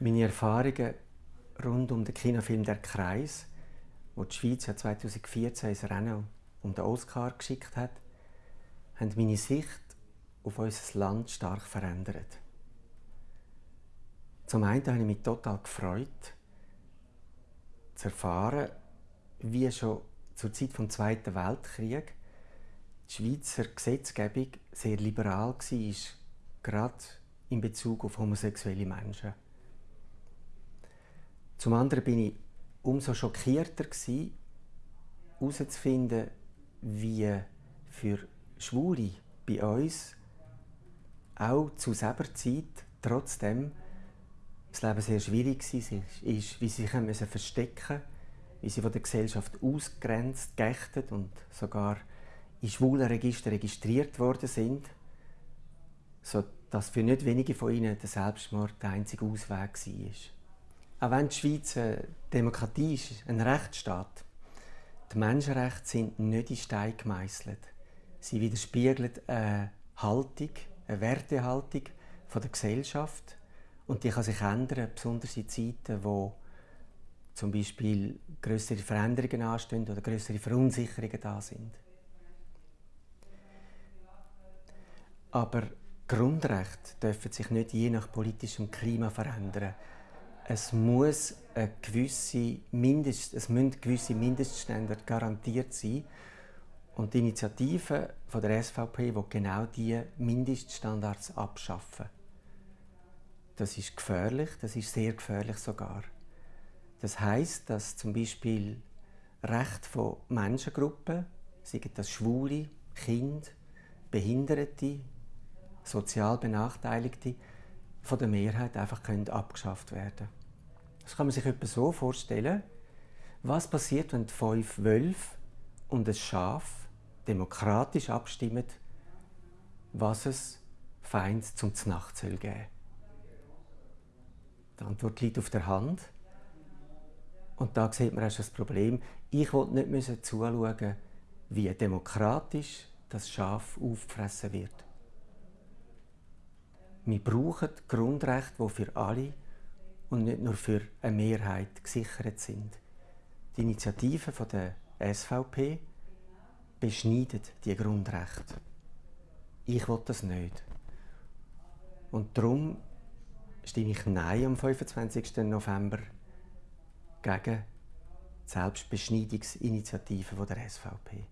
Meine Erfahrungen rund um den Kinofilm «Der Kreis», wo die Schweiz ja 2014 ins Rennen um den Oscar geschickt hat, haben meine Sicht auf unser Land stark verändert. Zum einen habe ich mich total gefreut, zu erfahren, wie schon zur Zeit des Zweiten Weltkriegs die Schweizer Gesetzgebung sehr liberal war, gerade in Bezug auf homosexuelle Menschen. Zum anderen bin ich umso schockierter herauszufinden, wie für Schwule bei uns auch zu selber Zeit trotzdem das Leben sehr schwierig war, wie sie sich haben verstecken wie sie von der Gesellschaft ausgrenzt, geächtet und sogar in schwulen Registern registriert worden sind, sodass für nicht wenige von ihnen der Selbstmord der einzige Ausweg war. Auch wenn die Schweiz eine Demokratie ist, ein Rechtsstaat, die Menschenrechte sind nicht in Stein gemeißelt. Sie widerspiegeln eine Haltung, eine Wertehaltung der Gesellschaft und die kann sich ändern, besonders in Zeiten, wo zum Beispiel größere Veränderungen anstehen oder größere Verunsicherungen da sind. Aber Grundrechte dürfen sich nicht je nach politischem Klima verändern. Es muss eine gewisse Mindest, es müssen gewisse Mindeststandards garantiert sein. Und die Initiative von der SVP will genau diese Mindeststandards abschaffen. Das ist gefährlich, das ist sehr gefährlich sogar. Das heißt, dass zum Beispiel Rechte von Menschengruppen, seien das Schwule, Kinder, Behinderte, sozial Benachteiligte, von der Mehrheit einfach können abgeschafft werden Das kann man sich etwa so vorstellen, was passiert, wenn fünf Wölfe und ein Schaf demokratisch abstimmen, was es Feind zum Znacht soll geben. Die Antwort liegt auf der Hand. Und da sieht man erst das Problem. Ich wollte nicht zuschauen, wie demokratisch das Schaf auffressen wird. Wir brauchen Grundrechte, die für alle und nicht nur für eine Mehrheit gesichert sind. Die Initiative der SVP beschneidet die Grundrechte. Ich will das nicht. Und darum stimme ich Nein am 25. November gegen die Selbstbeschneidungsinitiative der SVP.